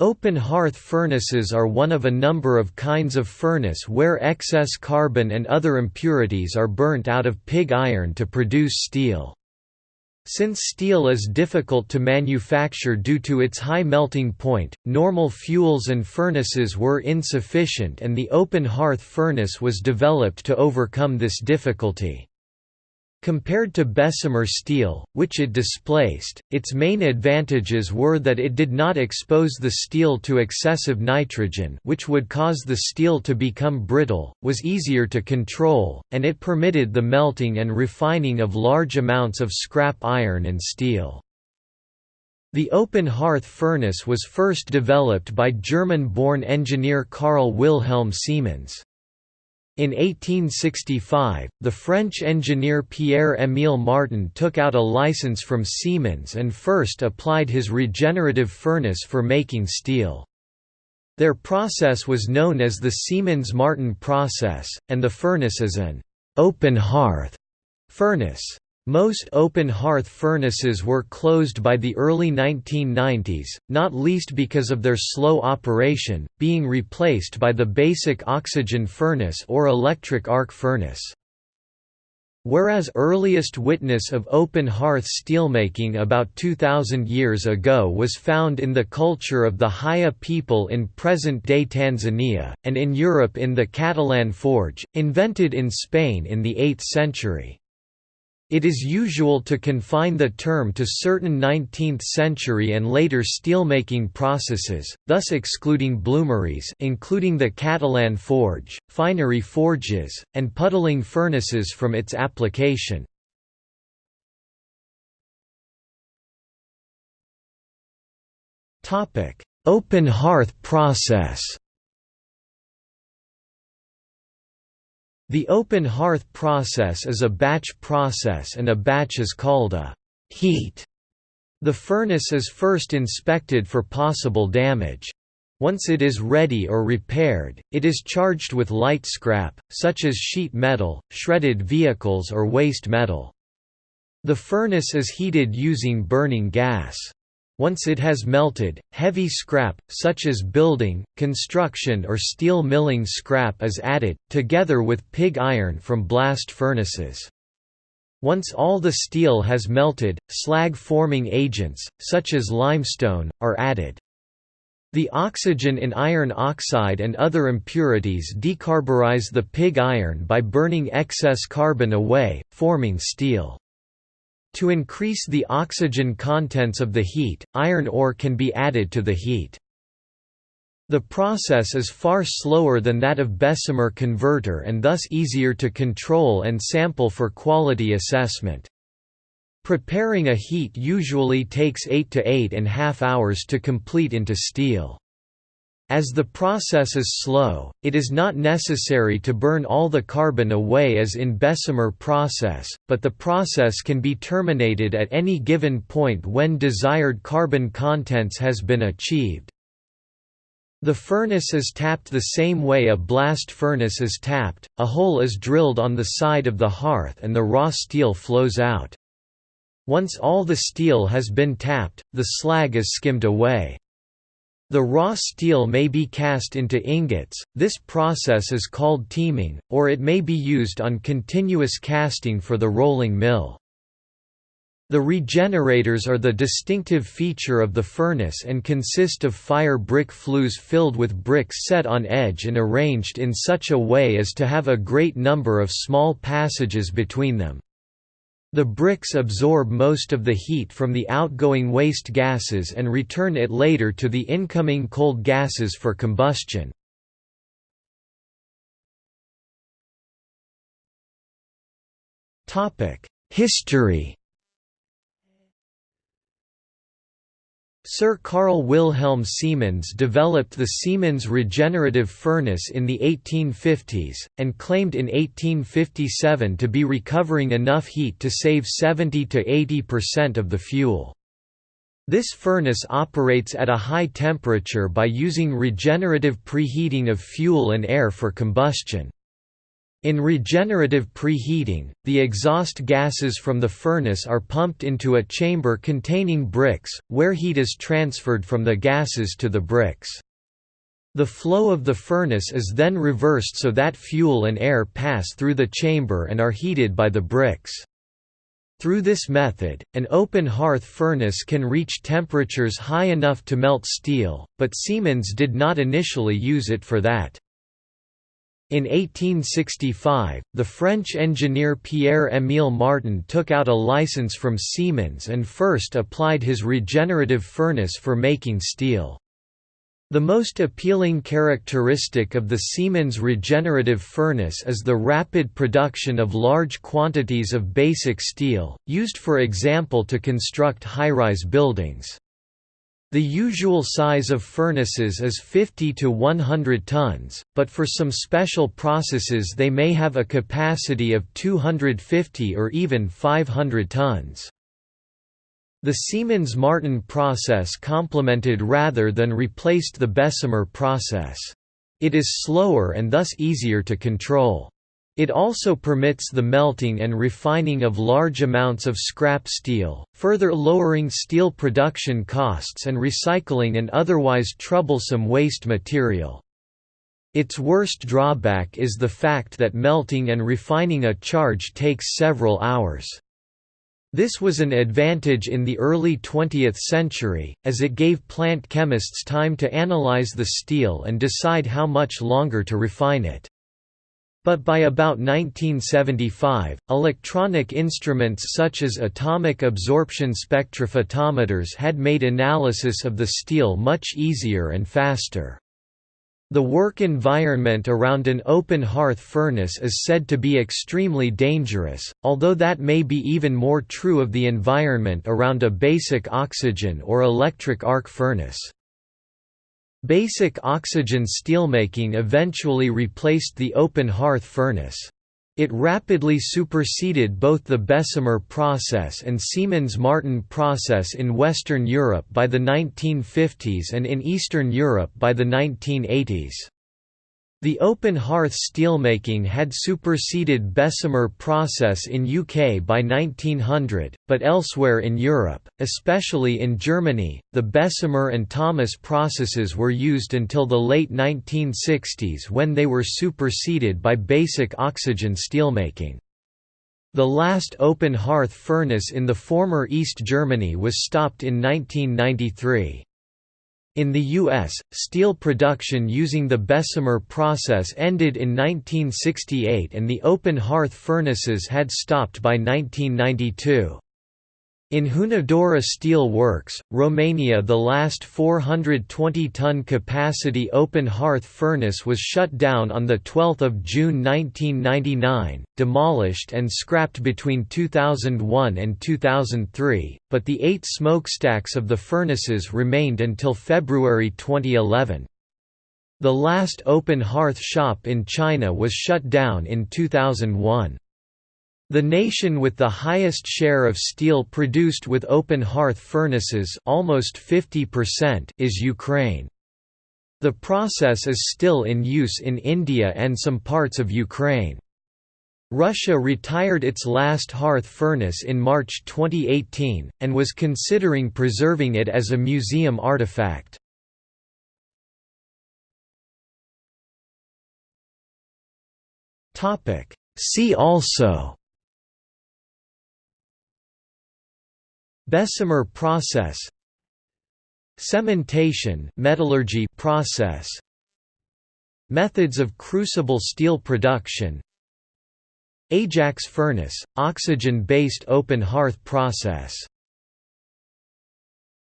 Open hearth furnaces are one of a number of kinds of furnace where excess carbon and other impurities are burnt out of pig iron to produce steel. Since steel is difficult to manufacture due to its high melting point, normal fuels and furnaces were insufficient and the open hearth furnace was developed to overcome this difficulty. Compared to Bessemer steel, which it displaced, its main advantages were that it did not expose the steel to excessive nitrogen which would cause the steel to become brittle, was easier to control, and it permitted the melting and refining of large amounts of scrap iron and steel. The open hearth furnace was first developed by German-born engineer Carl Wilhelm Siemens. In 1865, the French engineer Pierre-Émile Martin took out a license from Siemens and first applied his regenerative furnace for making steel. Their process was known as the Siemens-Martin process, and the furnace is an «open hearth» furnace. Most open hearth furnaces were closed by the early 1990s, not least because of their slow operation, being replaced by the basic oxygen furnace or electric arc furnace. Whereas earliest witness of open hearth steelmaking about 2,000 years ago was found in the culture of the Haya people in present-day Tanzania, and in Europe in the Catalan forge, invented in Spain in the 8th century. It is usual to confine the term to certain 19th-century and later steelmaking processes, thus excluding bloomeries including the Catalan forge, finery forges, and puddling furnaces from its application. Open hearth process The open hearth process is a batch process and a batch is called a heat. The furnace is first inspected for possible damage. Once it is ready or repaired, it is charged with light scrap, such as sheet metal, shredded vehicles or waste metal. The furnace is heated using burning gas. Once it has melted, heavy scrap, such as building, construction or steel milling scrap is added, together with pig iron from blast furnaces. Once all the steel has melted, slag-forming agents, such as limestone, are added. The oxygen in iron oxide and other impurities decarburize the pig iron by burning excess carbon away, forming steel. To increase the oxygen contents of the heat, iron ore can be added to the heat. The process is far slower than that of Bessemer converter and thus easier to control and sample for quality assessment. Preparing a heat usually takes 8 to 8 and half hours to complete into steel. As the process is slow, it is not necessary to burn all the carbon away as in Bessemer process, but the process can be terminated at any given point when desired carbon contents has been achieved. The furnace is tapped the same way a blast furnace is tapped, a hole is drilled on the side of the hearth and the raw steel flows out. Once all the steel has been tapped, the slag is skimmed away. The raw steel may be cast into ingots, this process is called teeming, or it may be used on continuous casting for the rolling mill. The regenerators are the distinctive feature of the furnace and consist of fire brick flues filled with bricks set on edge and arranged in such a way as to have a great number of small passages between them. The bricks absorb most of the heat from the outgoing waste gases and return it later to the incoming cold gases for combustion. History Sir Carl Wilhelm Siemens developed the Siemens regenerative furnace in the 1850s, and claimed in 1857 to be recovering enough heat to save 70–80% of the fuel. This furnace operates at a high temperature by using regenerative preheating of fuel and air for combustion. In regenerative preheating, the exhaust gases from the furnace are pumped into a chamber containing bricks, where heat is transferred from the gases to the bricks. The flow of the furnace is then reversed so that fuel and air pass through the chamber and are heated by the bricks. Through this method, an open hearth furnace can reach temperatures high enough to melt steel, but Siemens did not initially use it for that. In 1865, the French engineer Pierre-Émile Martin took out a license from Siemens and first applied his regenerative furnace for making steel. The most appealing characteristic of the Siemens regenerative furnace is the rapid production of large quantities of basic steel, used for example to construct high-rise buildings. The usual size of furnaces is 50 to 100 tons, but for some special processes they may have a capacity of 250 or even 500 tons. The Siemens-Martin process complemented rather than replaced the Bessemer process. It is slower and thus easier to control. It also permits the melting and refining of large amounts of scrap steel, further lowering steel production costs and recycling an otherwise troublesome waste material. Its worst drawback is the fact that melting and refining a charge takes several hours. This was an advantage in the early 20th century, as it gave plant chemists time to analyze the steel and decide how much longer to refine it. But by about 1975, electronic instruments such as atomic absorption spectrophotometers had made analysis of the steel much easier and faster. The work environment around an open hearth furnace is said to be extremely dangerous, although that may be even more true of the environment around a basic oxygen or electric arc furnace. Basic oxygen steelmaking eventually replaced the open hearth furnace. It rapidly superseded both the Bessemer process and Siemens-Martin process in Western Europe by the 1950s and in Eastern Europe by the 1980s. The open hearth steelmaking had superseded Bessemer process in UK by 1900, but elsewhere in Europe, especially in Germany, the Bessemer and Thomas processes were used until the late 1960s when they were superseded by basic oxygen steelmaking. The last open hearth furnace in the former East Germany was stopped in 1993. In the U.S., steel production using the Bessemer process ended in 1968 and the open hearth furnaces had stopped by 1992. In Hunedoara Steel Works, Romania the last 420-ton capacity open hearth furnace was shut down on 12 June 1999, demolished and scrapped between 2001 and 2003, but the eight smokestacks of the furnaces remained until February 2011. The last open hearth shop in China was shut down in 2001. The nation with the highest share of steel produced with open hearth furnaces almost 50% is Ukraine. The process is still in use in India and some parts of Ukraine. Russia retired its last hearth furnace in March 2018, and was considering preserving it as a museum artifact. See also Bessemer process Cementation metallurgy process Methods of crucible steel production Ajax furnace, oxygen-based open hearth process